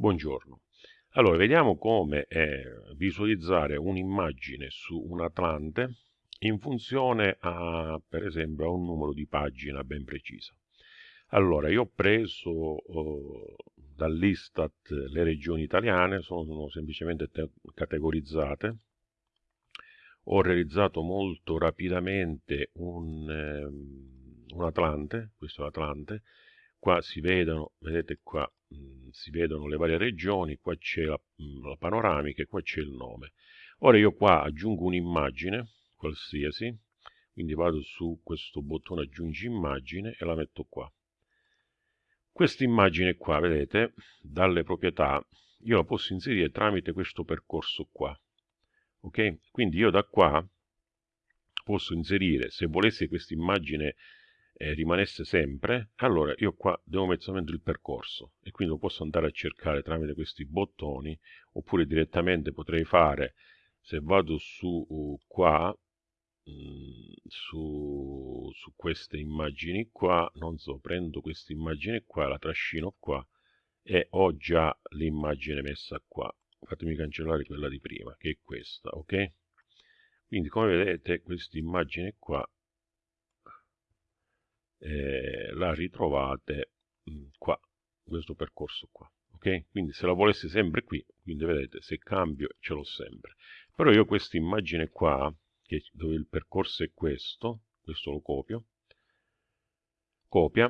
Buongiorno. Allora, vediamo come eh, visualizzare un'immagine su un Atlante in funzione a, per esempio, a un numero di pagina ben preciso. Allora, io ho preso eh, dall'Istat le regioni italiane, sono semplicemente categorizzate. Ho realizzato molto rapidamente un, eh, un Atlante, questo è l'Atlante, qua si vedono, vedete qua, mh, mm, si vedono le varie regioni, qua c'è la, mm, la panoramica e qua c'è il nome. Ora io qua aggiungo un'immagine, qualsiasi, quindi vado su questo bottone aggiungi immagine e la metto qua. Questa immagine qua, vedete, dalle proprietà, io la posso inserire tramite questo percorso qua. Ok? Quindi io da qua posso inserire, se volessi questa immagine eh, rimanesse sempre, allora io qua devo mettere solamente il percorso e quindi lo posso andare a cercare tramite questi bottoni oppure direttamente potrei fare, se vado su uh, qua, mm, su, su queste immagini qua, non so, prendo questa immagine qua, la trascino qua e ho già l'immagine messa qua. Fatemi cancellare quella di prima, che è questa, ok? Quindi come vedete questa immagine qua eh, la ritrovate mh, mm, qua, questo percorso qua. Ok? Quindi se la volessi sempre qui, quindi vedete, se cambio ce l'ho sempre. Però io questa immagine qua, che, dove il percorso è questo, questo lo copio, copia,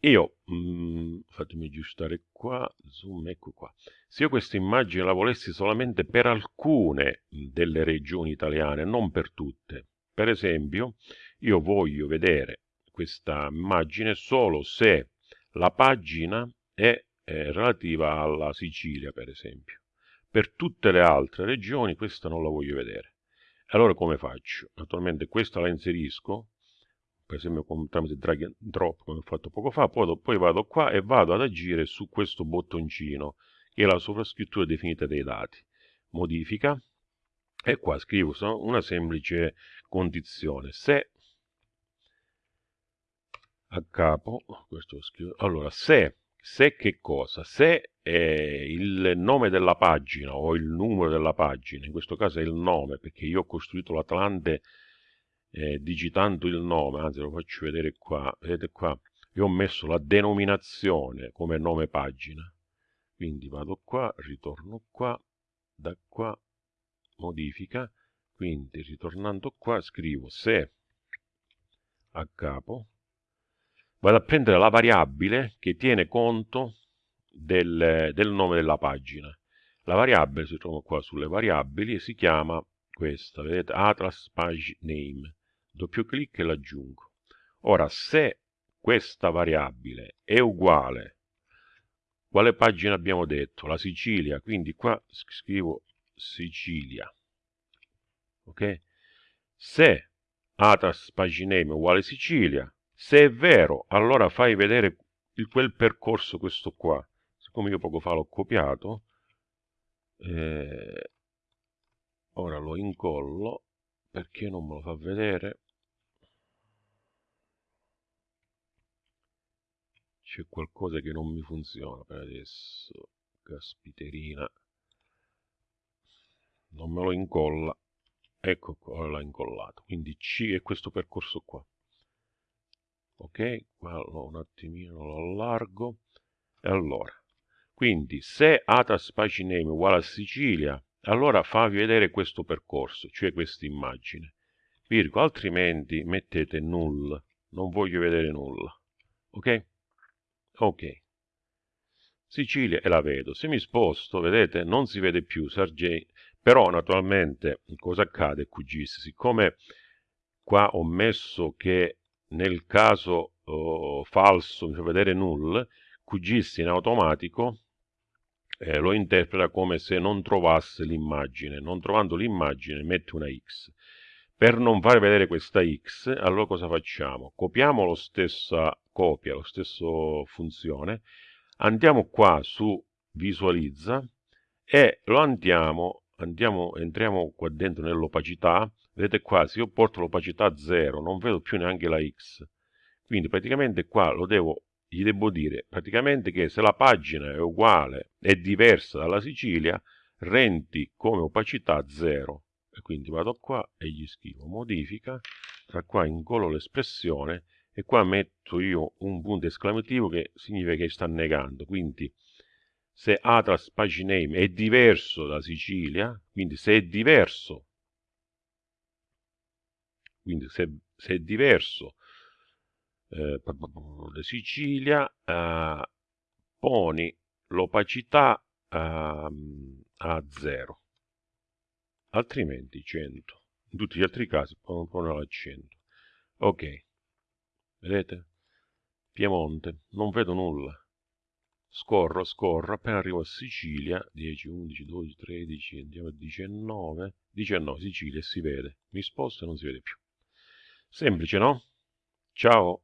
io, mh, mm, fatemi aggiustare qua, zoom, ecco qua. Se io questa immagine la volessi solamente per alcune delle regioni italiane, non per tutte, per esempio, io voglio vedere questa immagine solo se la pagina è, è relativa alla Sicilia, per esempio. Per tutte le altre regioni questa non la voglio vedere. Allora come faccio? Naturalmente questa la inserisco, per esempio con, tramite drag and drop come ho fatto poco fa, poi, poi vado qua e vado ad agire su questo bottoncino che è la sovrascrittura definita dei dati. Modifica e qua scrivo una semplice condizione. Se a capo, questo scrivo, allora se, se che cosa? Se eh, il nome della pagina o il numero della pagina, in questo caso è il nome, perché io ho costruito l'Atlante eh, digitando il nome, anzi lo faccio vedere qua, vedete qua, io ho messo la denominazione come nome pagina, quindi vado qua, ritorno qua, da qua, modifica, quindi ritornando qua scrivo se a capo vado a prendere la variabile che tiene conto del, del nome della pagina. La variabile si trova qua sulle variabili si chiama questa, vedete, Atlas Page Name. Doppio clic e l'aggiungo. Ora, se questa variabile è uguale, quale pagina abbiamo detto? La Sicilia, quindi qua scrivo Sicilia. Ok? Se Atlas Page Name è uguale Sicilia, se è vero, allora fai vedere il, quel percorso questo qua. Siccome io poco fa l'ho copiato, eh, ora lo incollo perché non me lo fa vedere. C'è qualcosa che non mi funziona per adesso. Caspiterina. Non me lo incolla. Ecco qua, l'ha incollato. Quindi C è questo percorso qua ok quello un attimino lo allargo. E allora quindi se atas paginame uguale a Sicilia allora favi vedere questo percorso cioè questa immagine. Virgo altrimenti mettete null non voglio vedere nulla. Ok? Ok. Sicilia e la vedo. Se mi sposto vedete non si vede più Sergei però naturalmente cosa accade QGIS siccome qua ho messo che nel caso oh, falso fa vedere null, QGIS in automatico eh, lo interpreta come se non trovasse l'immagine. Non trovando l'immagine mette una X. Per non far vedere questa X, allora cosa facciamo? Copiamo la stessa copia, la stessa funzione, andiamo qua su visualizza e lo andiamo, andiamo entriamo qua dentro nell'opacità vedete qua se io porto l'opacità a 0 non vedo più neanche la x quindi praticamente qua lo devo gli devo dire praticamente che se la pagina è uguale, è diversa dalla Sicilia, rendi come opacità 0. E quindi vado qua e gli scrivo modifica, da qua ingolo l'espressione e qua metto io un punto esclamativo che significa che sta negando. Quindi se Atlas Paginame è diverso da Sicilia, quindi se è diverso, quindi se, se è diverso eh, da Sicilia, eh, poni l'opacità a, ehm, a 0, altrimenti 100. In tutti gli altri casi pone a 100. Ok, vedete? Piemonte, non vedo nulla scorro, scorro, appena arrivo a Sicilia, 10, 11, 12, 13, andiamo a 19, 19 Sicilia si vede, mi sposto e non si vede più. Semplice, no? Ciao!